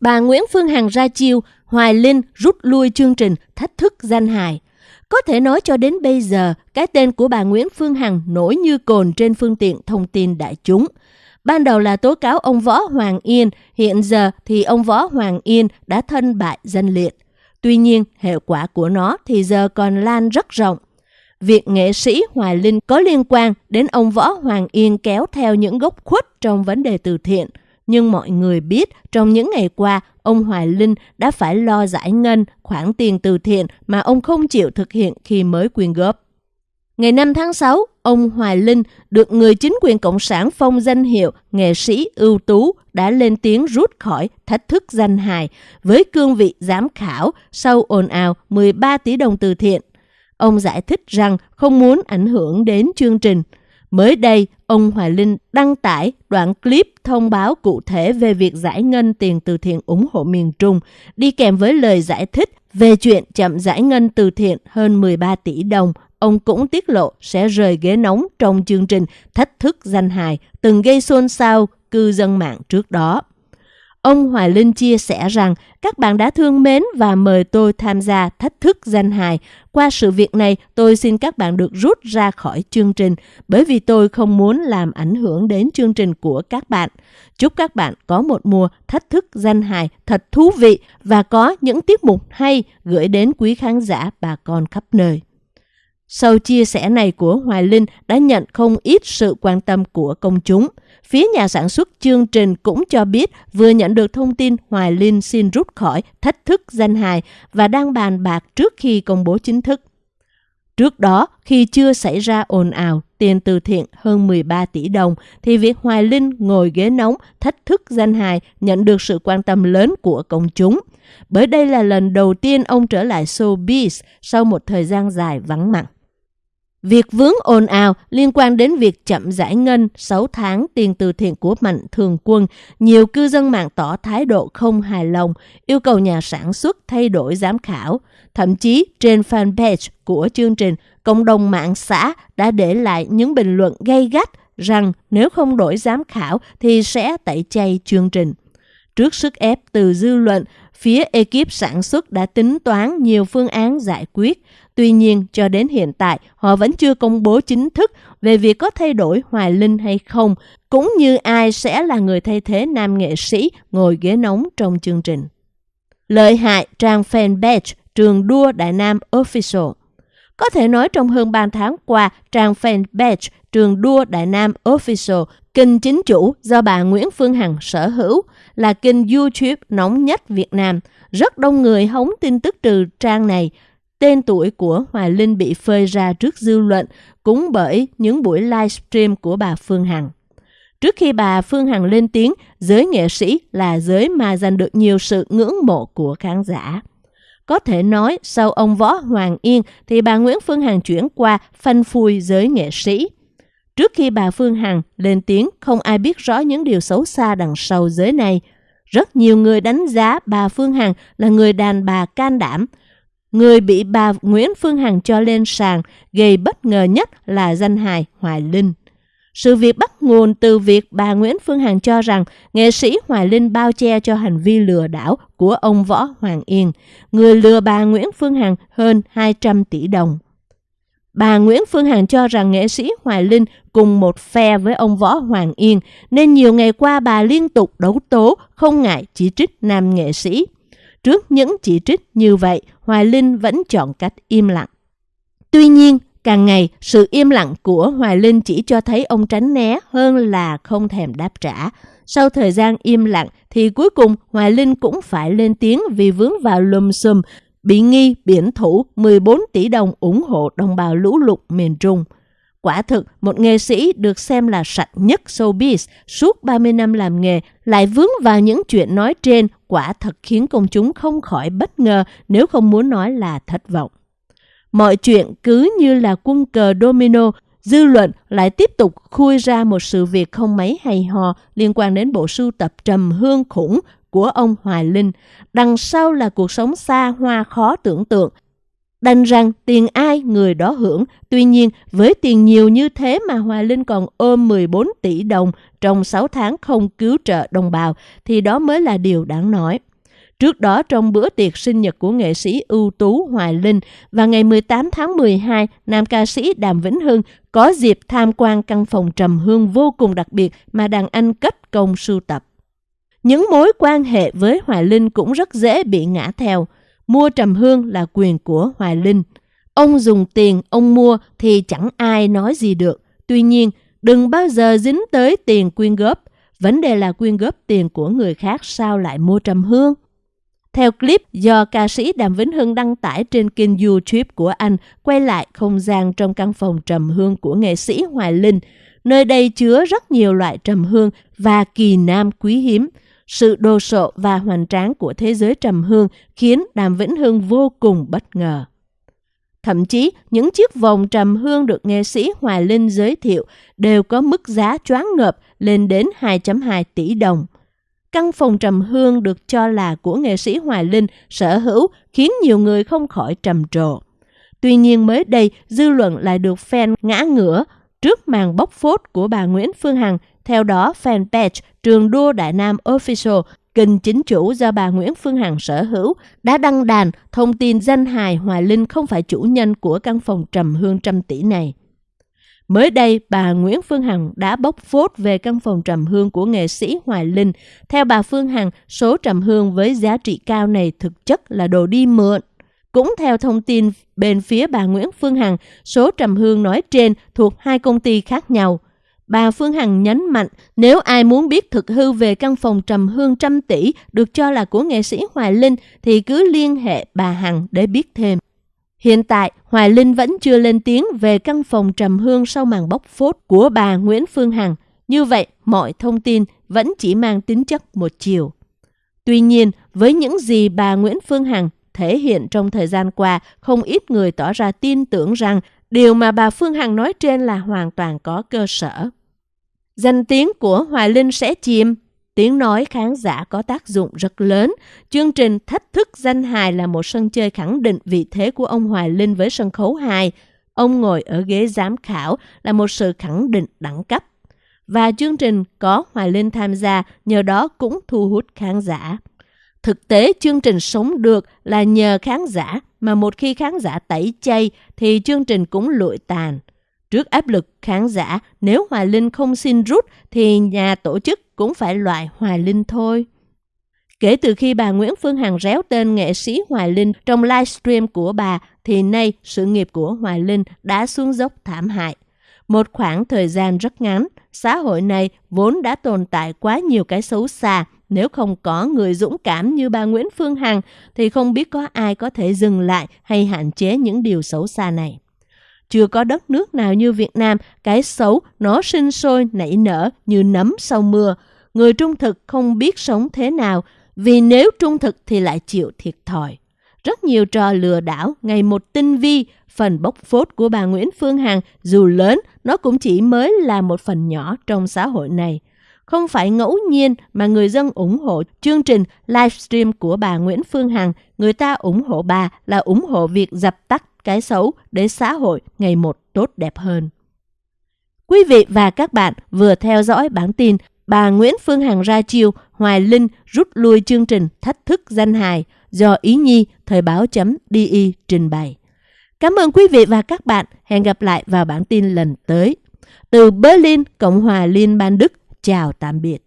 bà Nguyễn Phương Hằng ra chiêu, Hoài Linh rút lui chương trình thách thức danh hài. Có thể nói cho đến bây giờ, cái tên của bà Nguyễn Phương Hằng nổi như cồn trên phương tiện thông tin đại chúng. Ban đầu là tố cáo ông Võ Hoàng Yên, hiện giờ thì ông Võ Hoàng Yên đã thân bại danh liệt. Tuy nhiên, hệ quả của nó thì giờ còn lan rất rộng. Việc nghệ sĩ Hoài Linh có liên quan đến ông Võ Hoàng Yên kéo theo những gốc khuất trong vấn đề từ thiện. Nhưng mọi người biết trong những ngày qua, ông Hoài Linh đã phải lo giải ngân khoản tiền từ thiện mà ông không chịu thực hiện khi mới quyên góp. Ngày 5 tháng 6, ông Hoài Linh được người chính quyền Cộng sản phong danh hiệu nghệ sĩ ưu tú đã lên tiếng rút khỏi thách thức danh hài với cương vị giám khảo sau ồn ào 13 tỷ đồng từ thiện. Ông giải thích rằng không muốn ảnh hưởng đến chương trình. Mới đây, ông Hoài Linh đăng tải đoạn clip thông báo cụ thể về việc giải ngân tiền từ thiện ủng hộ miền Trung, đi kèm với lời giải thích về chuyện chậm giải ngân từ thiện hơn 13 tỷ đồng ông cũng tiết lộ sẽ rời ghế nóng trong chương trình Thách thức danh hài từng gây xôn xao cư dân mạng trước đó. Ông Hoài Linh chia sẻ rằng các bạn đã thương mến và mời tôi tham gia thách thức danh hài. Qua sự việc này, tôi xin các bạn được rút ra khỏi chương trình bởi vì tôi không muốn làm ảnh hưởng đến chương trình của các bạn. Chúc các bạn có một mùa thách thức danh hài thật thú vị và có những tiết mục hay gửi đến quý khán giả bà con khắp nơi. Sau chia sẻ này của Hoài Linh đã nhận không ít sự quan tâm của công chúng. Phía nhà sản xuất chương trình cũng cho biết vừa nhận được thông tin Hoài Linh xin rút khỏi thách thức danh hài và đang bàn bạc trước khi công bố chính thức. Trước đó, khi chưa xảy ra ồn ào tiền từ thiện hơn 13 tỷ đồng, thì việc Hoài Linh ngồi ghế nóng thách thức danh hài nhận được sự quan tâm lớn của công chúng. Bởi đây là lần đầu tiên ông trở lại showbiz sau một thời gian dài vắng mặt. Việc vướng ồn ào liên quan đến việc chậm giải ngân 6 tháng tiền từ thiện của Mạnh Thường Quân, nhiều cư dân mạng tỏ thái độ không hài lòng, yêu cầu nhà sản xuất thay đổi giám khảo. Thậm chí trên fanpage của chương trình, cộng đồng mạng xã đã để lại những bình luận gay gắt rằng nếu không đổi giám khảo thì sẽ tẩy chay chương trình. Trước sức ép từ dư luận, phía ekip sản xuất đã tính toán nhiều phương án giải quyết. Tuy nhiên, cho đến hiện tại, họ vẫn chưa công bố chính thức về việc có thay đổi Hoài Linh hay không, cũng như ai sẽ là người thay thế nam nghệ sĩ ngồi ghế nóng trong chương trình. Lợi hại trang fanpage Trường đua Đại Nam Official Có thể nói trong hơn 3 tháng qua, trang fanpage Trường đua Đại Nam Official, kinh chính chủ do bà Nguyễn Phương Hằng sở hữu, là kênh YouTube nóng nhất Việt Nam. Rất đông người hóng tin tức từ trang này, Tên tuổi của Hoài Linh bị phơi ra trước dư luận cũng bởi những buổi livestream của bà Phương Hằng. Trước khi bà Phương Hằng lên tiếng, giới nghệ sĩ là giới mà giành được nhiều sự ngưỡng mộ của khán giả. Có thể nói, sau ông Võ Hoàng Yên thì bà Nguyễn Phương Hằng chuyển qua phanh phui giới nghệ sĩ. Trước khi bà Phương Hằng lên tiếng, không ai biết rõ những điều xấu xa đằng sau giới này. Rất nhiều người đánh giá bà Phương Hằng là người đàn bà can đảm, Người bị bà Nguyễn Phương Hằng cho lên sàn gây bất ngờ nhất là danh hài Hoài Linh. Sự việc bắt nguồn từ việc bà Nguyễn Phương Hằng cho rằng nghệ sĩ Hoài Linh bao che cho hành vi lừa đảo của ông Võ Hoàng Yên, người lừa bà Nguyễn Phương Hằng hơn 200 tỷ đồng. Bà Nguyễn Phương Hằng cho rằng nghệ sĩ Hoài Linh cùng một phe với ông Võ Hoàng Yên, nên nhiều ngày qua bà liên tục đấu tố, không ngại chỉ trích nam nghệ sĩ. Trước những chỉ trích như vậy, Hoài Linh vẫn chọn cách im lặng. Tuy nhiên, càng ngày, sự im lặng của Hoài Linh chỉ cho thấy ông tránh né hơn là không thèm đáp trả. Sau thời gian im lặng thì cuối cùng Hoài Linh cũng phải lên tiếng vì vướng vào lùm xùm, bị nghi biển thủ 14 tỷ đồng ủng hộ đồng bào lũ lụt miền Trung. Quả thực, một nghệ sĩ được xem là sạch nhất showbiz suốt 30 năm làm nghề lại vướng vào những chuyện nói trên quả thật khiến công chúng không khỏi bất ngờ nếu không muốn nói là thất vọng. Mọi chuyện cứ như là quân cờ domino, dư luận lại tiếp tục khui ra một sự việc không mấy hay ho liên quan đến bộ sưu tập trầm hương khủng của ông Hoài Linh. Đằng sau là cuộc sống xa hoa khó tưởng tượng Đành rằng tiền ai người đó hưởng. Tuy nhiên, với tiền nhiều như thế mà Hoài Linh còn ôm 14 tỷ đồng trong 6 tháng không cứu trợ đồng bào, thì đó mới là điều đáng nói. Trước đó trong bữa tiệc sinh nhật của nghệ sĩ ưu tú Hoài Linh và ngày 18 tháng 12, nam ca sĩ Đàm Vĩnh Hưng có dịp tham quan căn phòng trầm hương vô cùng đặc biệt mà đàn anh cất công sưu tập. Những mối quan hệ với Hoài Linh cũng rất dễ bị ngã theo. Mua trầm hương là quyền của Hoài Linh. Ông dùng tiền, ông mua thì chẳng ai nói gì được. Tuy nhiên, đừng bao giờ dính tới tiền quyên góp. Vấn đề là quyên góp tiền của người khác sao lại mua trầm hương? Theo clip do ca sĩ Đàm Vĩnh Hưng đăng tải trên kênh YouTube của anh, quay lại không gian trong căn phòng trầm hương của nghệ sĩ Hoài Linh. Nơi đây chứa rất nhiều loại trầm hương và kỳ nam quý hiếm. Sự đồ sộ và hoành tráng của thế giới trầm hương khiến Đàm Vĩnh Hưng vô cùng bất ngờ. Thậm chí, những chiếc vòng trầm hương được nghệ sĩ Hoài Linh giới thiệu đều có mức giá choáng ngợp lên đến 2.2 tỷ đồng. Căn phòng trầm hương được cho là của nghệ sĩ Hoài Linh sở hữu khiến nhiều người không khỏi trầm trồ. Tuy nhiên mới đây, dư luận lại được fan ngã ngửa trước màn bóc phốt của bà Nguyễn Phương Hằng. Theo đó, fanpage Trường Đua Đại Nam Official kênh chính chủ do bà Nguyễn Phương Hằng sở hữu đã đăng đàn thông tin danh hài Hoài Linh không phải chủ nhân của căn phòng trầm hương trăm tỷ này. Mới đây, bà Nguyễn Phương Hằng đã bóc phốt về căn phòng trầm hương của nghệ sĩ Hoài Linh. Theo bà Phương Hằng, số trầm hương với giá trị cao này thực chất là đồ đi mượn. Cũng theo thông tin bên phía bà Nguyễn Phương Hằng, số trầm hương nói trên thuộc hai công ty khác nhau. Bà Phương Hằng nhấn mạnh nếu ai muốn biết thực hư về căn phòng trầm hương trăm tỷ được cho là của nghệ sĩ Hoài Linh thì cứ liên hệ bà Hằng để biết thêm. Hiện tại, Hoài Linh vẫn chưa lên tiếng về căn phòng trầm hương sau màn bóc phốt của bà Nguyễn Phương Hằng. Như vậy, mọi thông tin vẫn chỉ mang tính chất một chiều. Tuy nhiên, với những gì bà Nguyễn Phương Hằng thể hiện trong thời gian qua, không ít người tỏ ra tin tưởng rằng điều mà bà Phương Hằng nói trên là hoàn toàn có cơ sở. Danh tiếng của Hoài Linh sẽ chìm Tiếng nói khán giả có tác dụng rất lớn. Chương trình Thách thức danh hài là một sân chơi khẳng định vị thế của ông Hoài Linh với sân khấu hài. Ông ngồi ở ghế giám khảo là một sự khẳng định đẳng cấp. Và chương trình có Hoài Linh tham gia, nhờ đó cũng thu hút khán giả. Thực tế chương trình sống được là nhờ khán giả, mà một khi khán giả tẩy chay thì chương trình cũng lụi tàn. Trước áp lực khán giả, nếu Hoài Linh không xin rút thì nhà tổ chức cũng phải loại Hoài Linh thôi. Kể từ khi bà Nguyễn Phương Hằng réo tên nghệ sĩ Hoài Linh trong livestream của bà, thì nay sự nghiệp của Hoài Linh đã xuống dốc thảm hại. Một khoảng thời gian rất ngắn, xã hội này vốn đã tồn tại quá nhiều cái xấu xa. Nếu không có người dũng cảm như bà Nguyễn Phương Hằng, thì không biết có ai có thể dừng lại hay hạn chế những điều xấu xa này. Chưa có đất nước nào như Việt Nam, cái xấu nó sinh sôi nảy nở như nấm sau mưa. Người trung thực không biết sống thế nào, vì nếu trung thực thì lại chịu thiệt thòi. Rất nhiều trò lừa đảo, ngày một tinh vi, phần bốc phốt của bà Nguyễn Phương Hằng dù lớn, nó cũng chỉ mới là một phần nhỏ trong xã hội này. Không phải ngẫu nhiên mà người dân ủng hộ chương trình livestream của bà Nguyễn Phương Hằng, người ta ủng hộ bà là ủng hộ việc dập tắt cái xấu để xã hội ngày một tốt đẹp hơn. Quý vị và các bạn vừa theo dõi bản tin bà Nguyễn Phương Hằng ra chiêu Hoài Linh rút lui chương trình thách thức danh hài do Ý Nhi Thời báo chấm DI trình bày. Cảm ơn quý vị và các bạn. Hẹn gặp lại vào bản tin lần tới. Từ Berlin, Cộng hòa Liên bang Đức, chào tạm biệt.